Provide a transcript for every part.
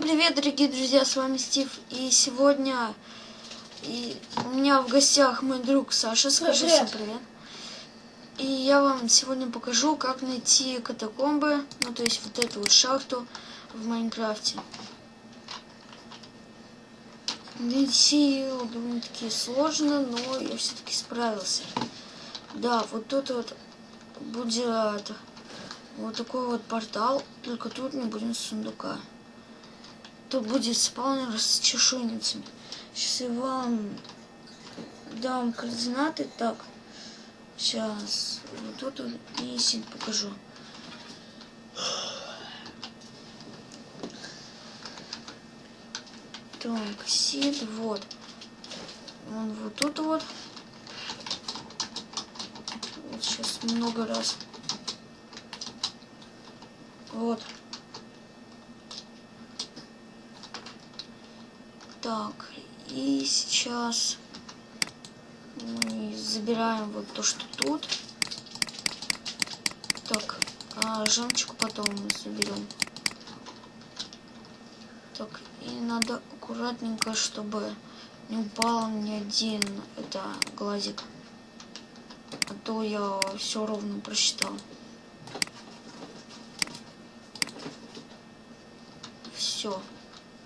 Привет, дорогие друзья, с вами Стив. И сегодня и у меня в гостях мой друг Саша. Скажи Привет. всем привет. И я вам сегодня покажу, как найти катакомбы, ну то есть вот эту вот шахту в Майнкрафте. Найти ее довольно-таки сложно, но я все-таки справился. Да, вот тут вот будет вот такой вот портал, только тут не будет сундука. Тут будет спаунер с чешуйницами. Сейчас я вам дам координаты. Так, сейчас вот тут вот и сид покажу. Так, сид, вот. Он вот тут вот. Вот сейчас много раз. Вот. Так, и сейчас мы забираем вот то, что тут. Так, а жемчуг потом мы заберем. Так, и надо аккуратненько, чтобы не упал ни один это глазик. А то я все ровно просчитал. Все.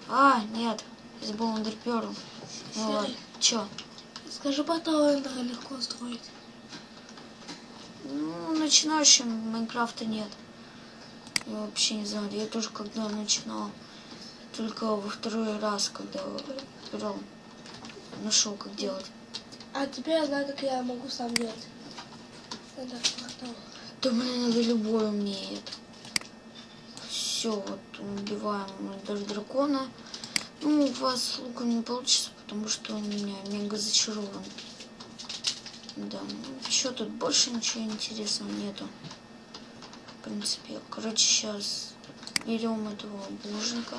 А, нет. Забыл андерперл. Ну ладно. Чё? Скажи, портал Эндера легко строить. Ну, начинающим Майнкрафта нет. Я вообще не знаю. Я тоже когда начинал, только во второй раз, когда брал, нашел, как делать. А теперь я знаю, как я могу сам делать. Эндер портал. Да блин, это любой умеет. Все, вот убиваем даже дракона. Ну, у вас с луком не получится, потому что он у меня мега зачарован. Да, ну что тут больше ничего интересного нету. В принципе, короче, сейчас берем этого булыжника.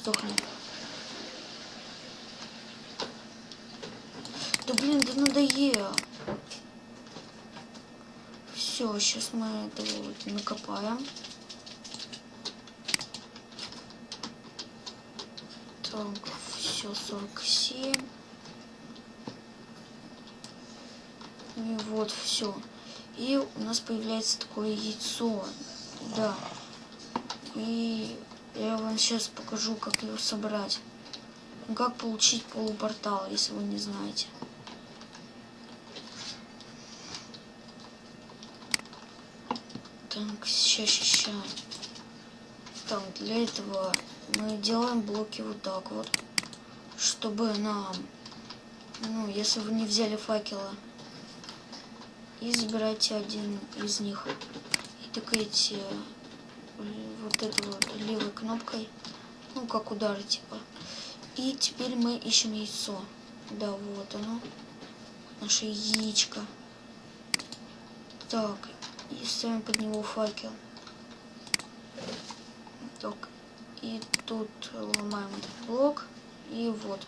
Сдохни. Да блин, да надоело. Все, сейчас мы этого вот накопаем. Так, все, 47. И вот, все. И у нас появляется такое яйцо. Да. И я вам сейчас покажу, как его собрать. Как получить полупортал, если вы не знаете. Так, сейчас, сейчас. Так, для этого мы делаем блоки вот так вот, чтобы нам, ну, если вы не взяли факела, и забирайте один из них и тыкаете вот этой вот левой кнопкой, ну, как удар, типа. И теперь мы ищем яйцо. Да, вот оно, наше яичко. Так, и ставим под него факел. Так, и тут ломаем этот блок. И вот.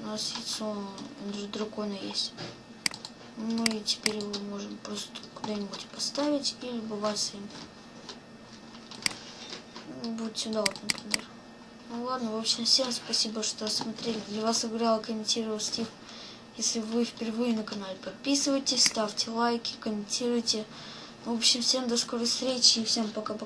У нас яйцо дракона есть. Мы теперь его можем просто куда-нибудь поставить или любоваться им. Ну, Вот сюда вот, например. Ну ладно, в общем, всем спасибо, что смотрели. Для вас играл, комментировал Стив. Если вы впервые на канале, подписывайтесь, ставьте лайки, комментируйте. В общем, всем до скорой встречи и всем пока-пока.